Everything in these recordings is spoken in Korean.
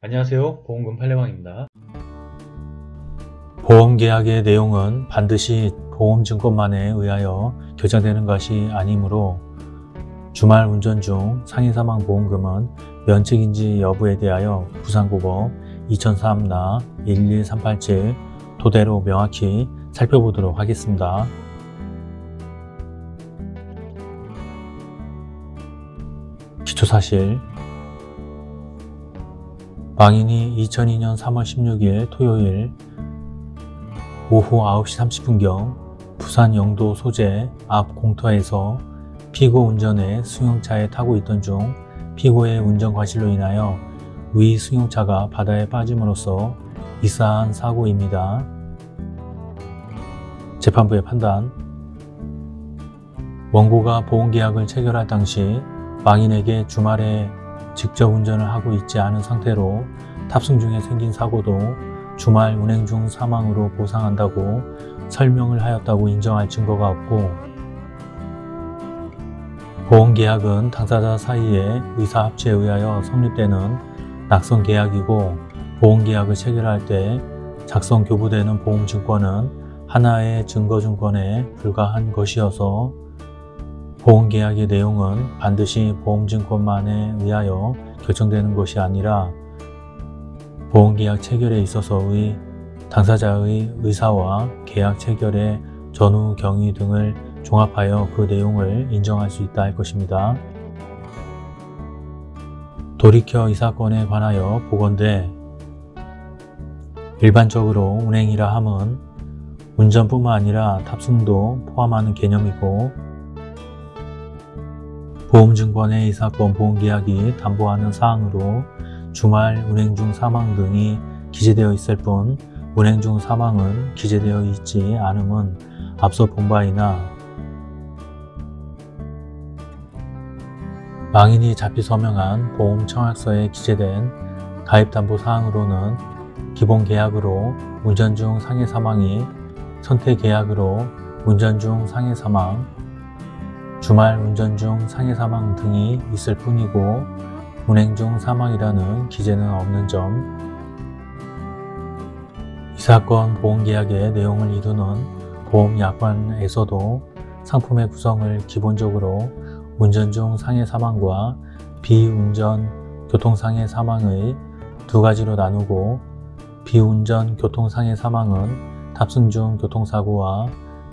안녕하세요 보험금 팔례방입니다 보험계약의 내용은 반드시 보험증권만에 의하여 결정되는 것이 아니므로 주말 운전 중 상해사망 보험금은 면책인지 여부에 대하여 부산고법 2003나 11387 토대로 명확히 살펴보도록 하겠습니다. 기초사실 망인이 2002년 3월 16일 토요일 오후 9시 30분경 부산 영도 소재 앞 공터에서 피고 운전해 승용차에 타고 있던 중 피고의 운전 과실로 인하여 위 승용차가 바다에 빠짐으로써 이사한 사고입니다. 재판부의 판단 원고가 보험계약을 체결할 당시 망인에게 주말에 직접 운전을 하고 있지 않은 상태로 탑승 중에 생긴 사고도 주말 운행 중 사망으로 보상한다고 설명을 하였다고 인정할 증거가 없고 보험계약은 당사자 사이의 의사합치에 의하여 성립되는 낙선계약이고 보험계약을 체결할 때 작성 교부되는 보험증권은 하나의 증거증권에 불과한 것이어서 보험계약의 내용은 반드시 보험증권만에 의하여 결정되는 것이 아니라 보험계약 체결에 있어서의 당사자의 의사와 계약 체결의 전후 경위 등을 종합하여 그 내용을 인정할 수 있다 할 것입니다. 돌이켜 이 사건에 관하여 보건대 일반적으로 운행이라 함은 운전뿐만 아니라 탑승도 포함하는 개념이고 보험증권의 이 사건 보험계약이 담보하는 사항으로 주말 운행 중 사망 등이 기재되어 있을 뿐 운행 중 사망은 기재되어 있지 않음은 앞서 본 바이나 망인이 잡히 서명한 보험 청약서에 기재된 가입담보 사항으로는 기본 계약으로 운전 중 상해 사망이 선택 계약으로 운전 중 상해 사망, 주말 운전 중 상해 사망 등이 있을 뿐이고 운행 중 사망이라는 기재는 없는 점, 이 사건 보험계약의 내용을 이루는 보험약관에서도 상품의 구성을 기본적으로 운전 중 상해 사망과 비운전 교통상해 사망의 두 가지로 나누고 비운전 교통상해 사망은 탑승 중 교통사고와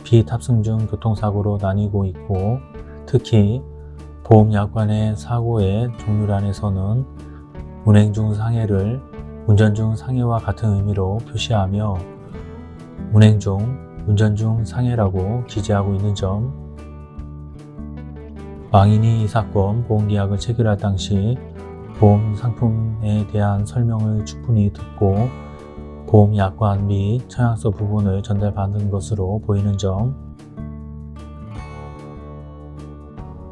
비탑승 중 교통사고로 나뉘고 있고 특히 보험약관의 사고의 종류란에서는 운행 중 상해를 운전 중 상해와 같은 의미로 표시하며 운행 중 운전 중 상해라고 기재하고 있는 점. 망인이 이 사건 보험계약을 체결할 당시 보험 상품에 대한 설명을 충분히 듣고 보험약관 및 처약서 부분을 전달받은 것으로 보이는 점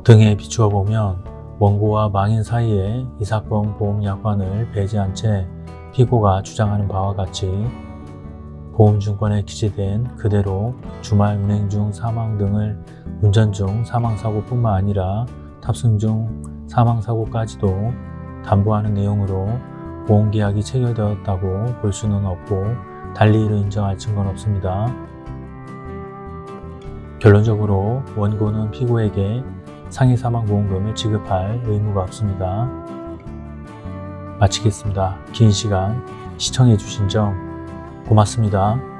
등에 비추어 보면 원고와 망인 사이에 이 사건 보험 약관을 배제한 채 피고가 주장하는 바와 같이 보험증권에 기재된 그대로 주말 운행 중 사망 등을 운전 중 사망사고뿐만 아니라 탑승 중 사망사고까지도 담보하는 내용으로 보험계약이 체결되었다고 볼 수는 없고 달리 이를 인정할 증거는 없습니다. 결론적으로 원고는 피고에게 상해사망보험금을 지급할 의무가 없습니다. 마치겠습니다. 긴 시간 시청해 주신 점 고맙습니다.